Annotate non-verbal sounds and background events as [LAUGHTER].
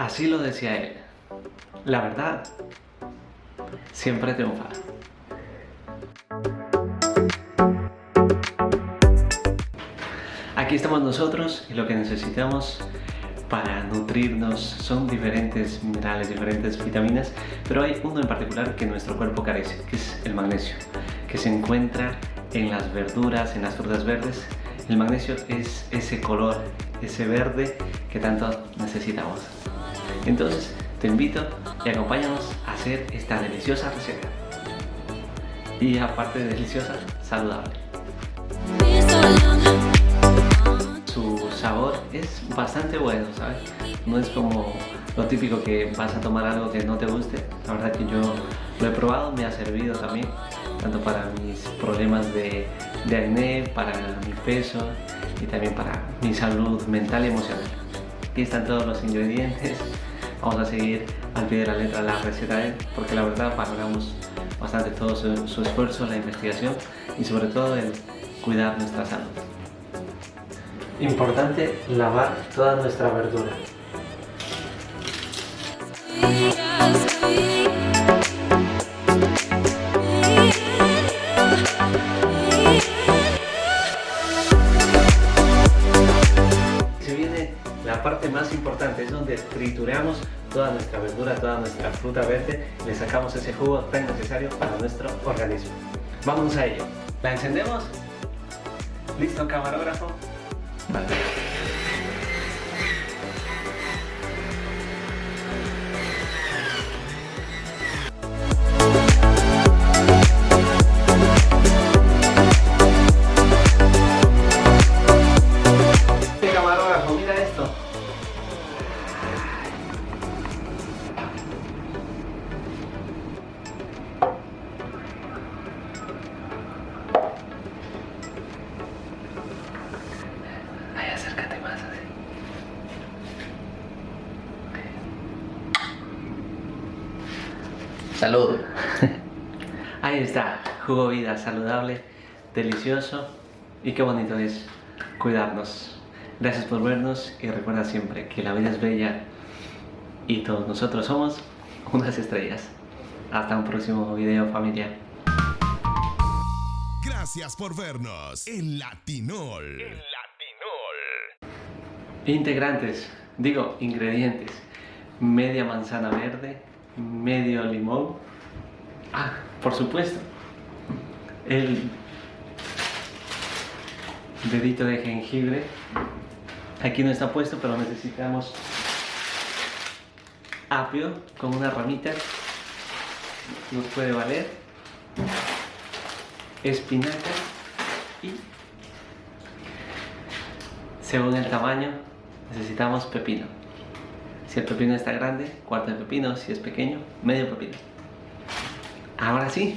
Así lo decía él. La verdad siempre triunfa. Aquí estamos nosotros y lo que necesitamos para nutrirnos son diferentes minerales, diferentes vitaminas, pero hay uno en particular que nuestro cuerpo carece, que es el magnesio, que se encuentra en las verduras, en las frutas verdes. El magnesio es ese color, ese verde que tanto necesitamos. Entonces, te invito y acompáñanos a hacer esta deliciosa receta. Y aparte de deliciosa, saludable. Su sabor es bastante bueno, ¿sabes? No es como lo típico que vas a tomar algo que no te guste. La verdad que yo lo he probado, me ha servido también, tanto para mis problemas de, de acné, para mi peso y también para mi salud mental y emocional. Aquí están todos los ingredientes vamos a seguir al pie de la letra la receta de él porque la verdad valoramos bastante todo su, esfuerzo, la investigación y sobre todo el cuidar nuestra salud. Importante lavar toda nuestra verdura. La parte más importante es donde trituramos toda nuestra verdura, toda nuestra fruta verde, le sacamos ese jugo tan necesario para nuestro organismo. Vamos a ello. ¿La encendemos? ¿Listo, camarógrafo? Vale. Salud. [LAUGHS] Ahí está, jugo vida saludable, delicioso y qué bonito es cuidarnos. Gracias por vernos y recuerda siempre que la vida es bella y todos nosotros somos unas estrellas. Hasta un próximo video familia. Gracias por vernos en Latinol. En Latinol. Integrantes, digo ingredientes. Media manzana verde, medio limón. Ah, por supuesto, el dedito de jengibre. Aquí no está puesto, pero necesitamos apio con una ramita. Nos puede valer. Espinaca y según el tamaño necesitamos pepino. Si el pepino está grande, cuarto de pepino. Si es pequeño, medio pepino. Ahora sí.